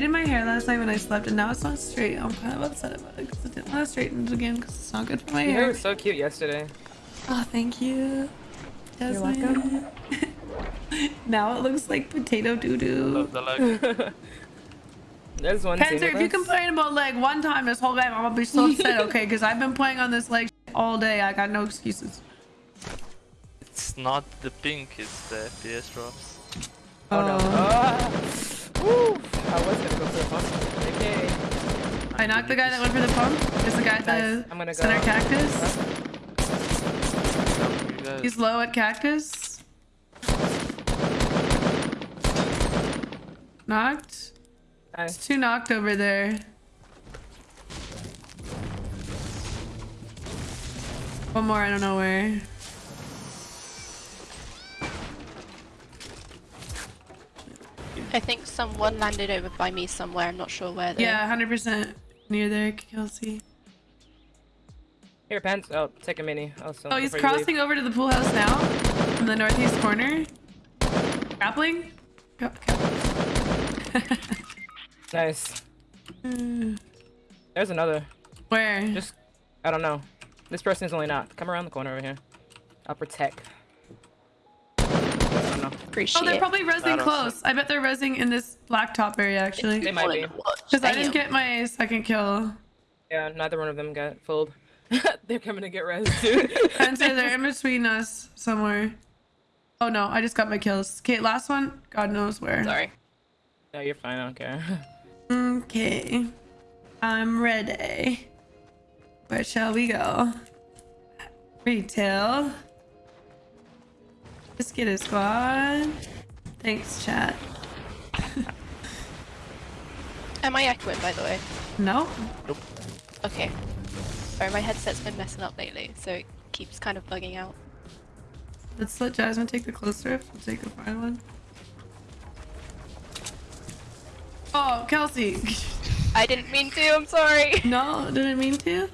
braided my hair last night when I slept, and now it's not straight. I'm kind of upset about it because I didn't want to straighten it again because it's not good for my Your hair hair. was so cute yesterday. Oh, thank you. You're welcome. now it looks like potato doo doo. Love the leg. There's one team Panzer, with if you complain about leg one time this whole game, I'm gonna be so upset, okay? Because I've been playing on this leg all day. I got no excuses. It's not the pink, it's the FPS drops. Oh no. Ah. Woo. I was gonna go for the pump. Okay. I knocked the guy that went for the pump. Is the guy at Nice. the I'm gonna center go. cactus? You He's low at cactus. Knocked. Nice. There's two knocked over there. One more, I don't know where. I think someone landed over by me somewhere. I'm not sure where. Though. Yeah, 100% near there, Kelsey. Here, pants. Oh, take a mini. Oh, so Oh, he's before you leave. crossing over to the pool house now. In the northeast corner. Grappling? Go- go. Nice. Hmm. There's another. Where? Just, I don't know. This person is only not. Come around the corner over here. I'll protect. I don't. Appreciate Oh, they're probably I resing don't close. I bet they're resing in this black top area, actually. They might be. Because I didn't get my second kill. Yeah, neither one of them got fooled. They're coming to get res too. And so they're in between us somewhere. Oh no, I just got my kills. Okay, last one. God knows where. Sorry. no, you're fine. I don't care. Okay. I'm ready. Where shall we go? Retail. Let's get a squad. Thanks, chat. Am I echoing, by the way? No. Okay. Sorry, my headset's been messing up lately, so it keeps kind of bugging out. Let's let Jasmine take the close rift. We'll take the far one. Oh, Kelsey. I didn't mean to. I'm sorry. no, didn't mean to.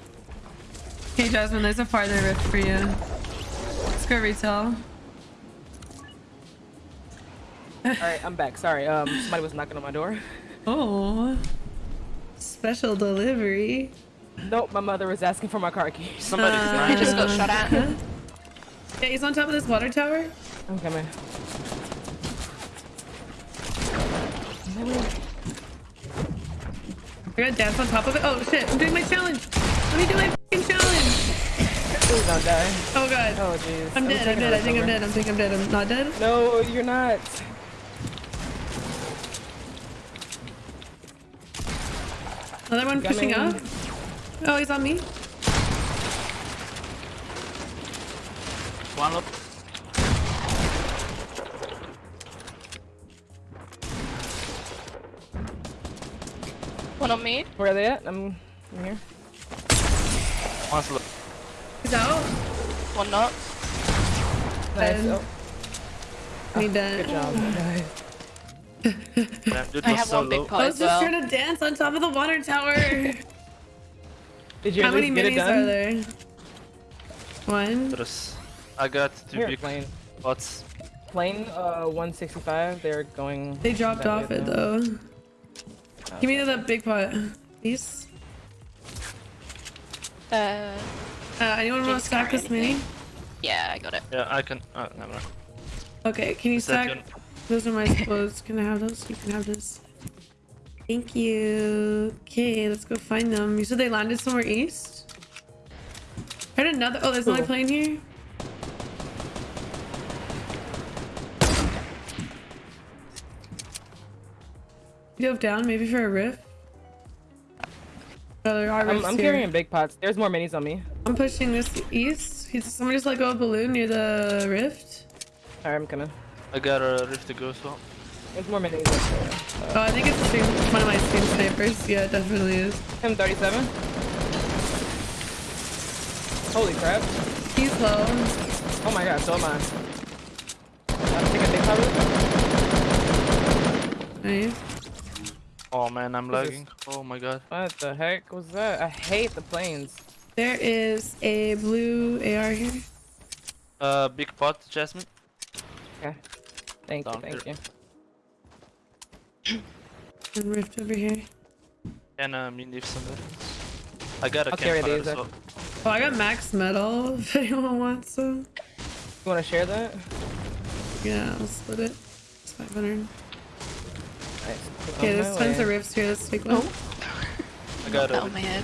Okay, Jasmine, there's a farther rift for you. Let's go retail. All right, I'm back. Sorry. Um, somebody was knocking on my door. Oh. Special delivery. Nope, my mother was asking for my car keys. Somebody's Uh, I behind just got shot at. Yeah, he's on top of this water tower. I'm coming. I gotta dance on top of it. Oh shit, I'm doing my challenge. Let me do my fucking challenge. Please don't die. Oh god. Oh jeez. I'm dead, I'm dead, I this think I'm dead, I think I'm dead. I'm not dead. No, you're not. Another one pushing up. Oh, he's on me. One up. One on me. Where are they at? I'm, I'm here. One's low. He's out. One not. Nice. Um, Oh, Me good dead. job. guys. Damn, dude I have so one big pot I was just well. trying to dance on top of the water tower. Did you How many least get it minis done? are there? One. I got two Here, big plane. pots. Plane, uh, 165. They're going. They dropped off way it now. though. Give me that big pot. Please. Uh, Uh, anyone want to stack this mini? yeah, I got it. Yeah, I can. Uh, never mind. Okay, can you Is that stack? Those are my clothes. Can I have those? You can have this. Thank you. Okay, let's go find them. You said they landed somewhere east? I Heard another. Oh, there's another plane here. Have down maybe for a rift? Oh, there are I'm, I'm here. carrying big pots. There's more minis on me. I'm pushing this east. Somebody just let go of a balloon near the rift. Alright, I'm coming. I got a rift to go as well. There's more minis up there. Oh, I think it's the same, one of my stream snipers. Yeah, it definitely is. M37. Holy crap. He's low. Oh my god, so am I. I'm taking big pot really. Nice. Oh man, I'm This lagging. Oh my god. What the heck was that? I hate the planes. There is a blue AR here. Uh, big pot, Jasmine. Okay. Thank you, thank you. And rift over here. And uh, mini if somebody. I got a I'll carry campfire these, uh, well. Oh, I got max metal if anyone wants some. You want to share that? Yeah, I'll split it. It's 500. Nice. Okay, On there's my tons way. of rifts here. Let's take one. Oh. I got That on it. my head.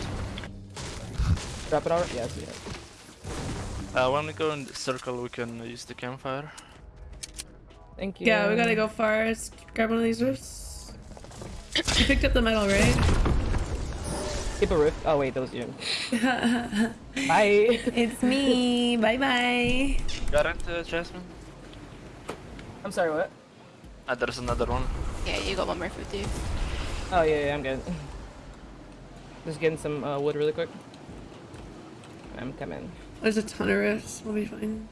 Drop it already? Yeah, I. Uh, when we go in the circle, we can use the campfire. Thank you. Yeah, we gotta go far. Let's grab one of these roofs. You picked up the metal, right? Keep a rift. Oh wait, that was you. Bye. it's me. Bye bye. Got it, uh, Jasmine? I'm sorry, what? Ah, there's another one. Yeah, you got one more with you. Oh yeah, yeah, I'm good. Just getting some uh, wood really quick. I'm coming. There's a ton of roofs. We'll be fine.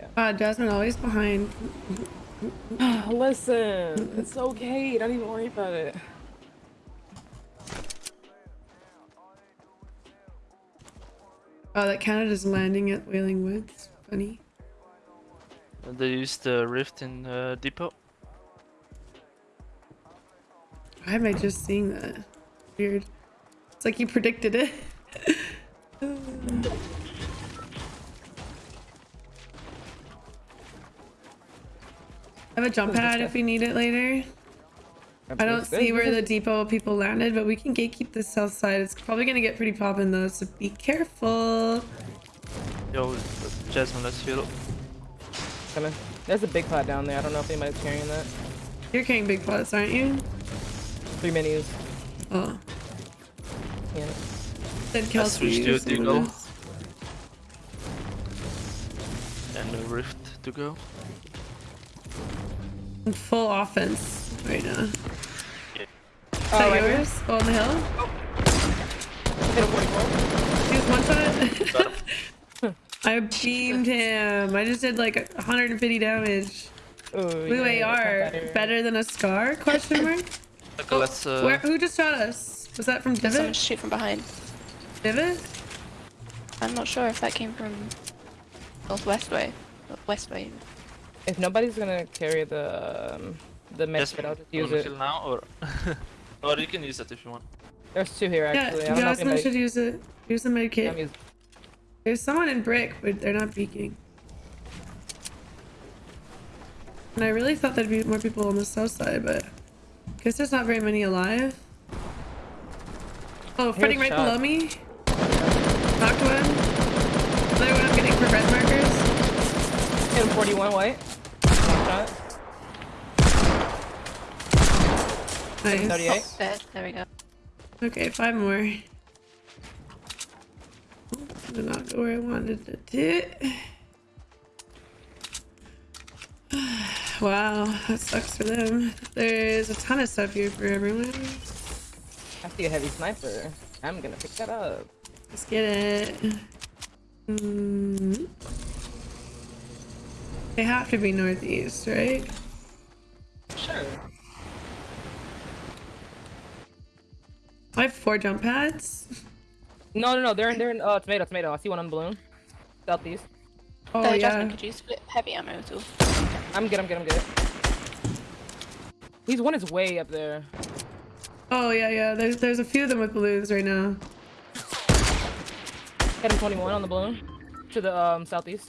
Yeah. Ah, Jasmine always behind. Listen, it's okay. Don't even worry about it. Oh, that Canada's landing at Wailing Woods. Funny. Uh, They used the rift in uh, depot. Why am I just seeing that? Weird. It's like you predicted it. have a jump pad if we need it later. I don't see where the depot people landed, but we can gatekeep the south side. It's probably gonna get pretty poppin' though, so be careful. Yo, Jasmine, let's heal. Coming. There's a big pot down there. I don't know if anybody's carrying that. You're carrying big pots, aren't you? Three minis. Oh, Yeah. then Kelsey. switched to is someone Deagle. else. And a rift to go. I'm full offense right now. Is Oh, that right here. yours? Oh, on the hill? Hit a 44. He was one shot. I beamed him. I just did like 150 damage. Ooh, Blue yeah, AR, that's not better than a scar? Question mark. Okay, let's. Uh, Where? Who just shot us? Was that from Divot? Someone shoot from behind. Divot? I'm not sure if that came from northwest way. West way. If nobody's gonna carry the um, the med kit, I'll just use wanna it. heal now or? or you can use it if you want. There's two here actually. I don't know if Jasmine should use it. Use the med I'm kit. using- There's someone in brick, but they're not peeking. And I really thought there'd be more people on the south side, but guess there's not very many alive. Oh, fighting right shot. below me. Knocked one. Another one I'm getting for red markers. Hit him 41 white. One shot. Nice. 38. There, there we go. Okay, five more. Did not go where I wanted it to. Wow, that sucks for them. There's a ton of stuff here for everyone. I see a heavy sniper. I'm gonna pick that up. Let's get it. Mm. They have to be northeast, right? Sure. I have four jump pads. No, no, no. They're in. They're in. Uh, tomato, tomato. I see one on the balloon. Southeast. Oh uh, yeah. Jasmine, could you split heavy ammo at all? I'm good. I'm good. I'm good. He's one is way up there. Oh yeah, yeah. There's there's a few of them with balloons right now. Hit him 21 on the balloon. To the um southeast.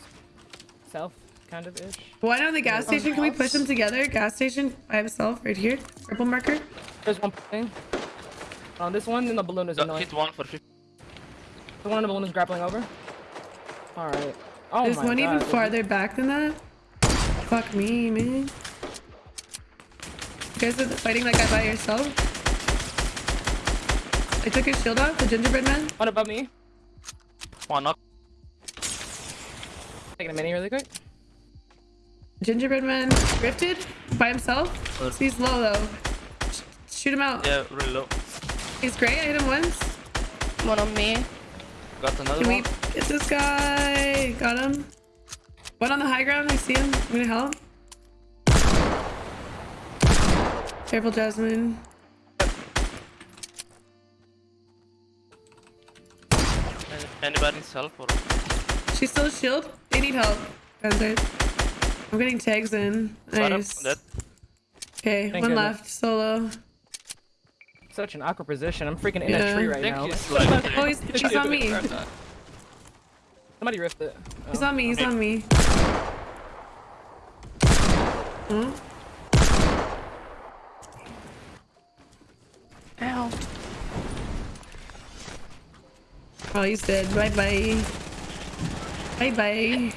South, kind of ish. Why not the gas station? Can we push them together? Gas station by himself right here. Purple marker. There's one thing. On this one, then the balloon is Got annoying. hit one for 50. The one on the balloon is grappling over. All right. Oh There's my one even farther back than that. Fuck me, man. You guys are fighting that guy by yourself? I took his shield off, the gingerbread man. One above me. One knock. Taking a mini really quick. Gingerbread man drifted by himself. Uh, He's low though. Sh- Shoot him out. Yeah, really low. He's great. I hit him once. One on me. Got another Can we one. get this guy? Got him. One on the high ground. I see him. I'm gonna help. Careful, Jasmine. Any- Anybody needs help or? She's still a shield. They need help. I'm getting tags in. Nice. Okay, Thank one goodness. left. Solo. Such an awkward position. I'm freaking in Yeah. a tree right think now. he's like. Oh, he's, he's on me. Somebody ripped it. He's Oh. on me. He's on me. Hmm? Ow. Oh, he's dead. Bye bye. Bye bye.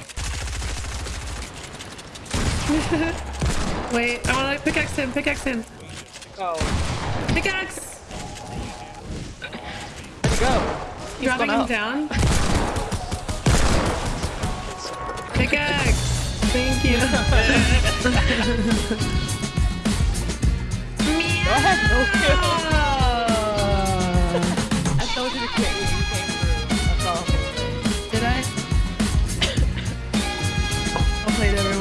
Wait, I want to pickaxe him. Pickaxe him. Oh, Pickaxe! There go. He's Dropping him out. down. Pickaxe! Thank you. Meow! Oh, no Did I? I'll play it over.